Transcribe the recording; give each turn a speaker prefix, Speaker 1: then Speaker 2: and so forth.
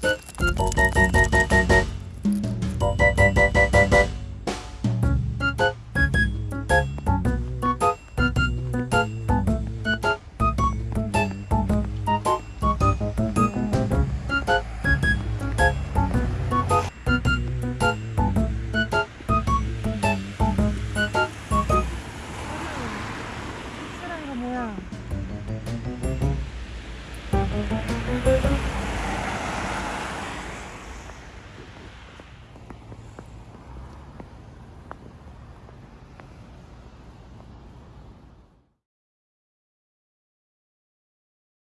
Speaker 1: Música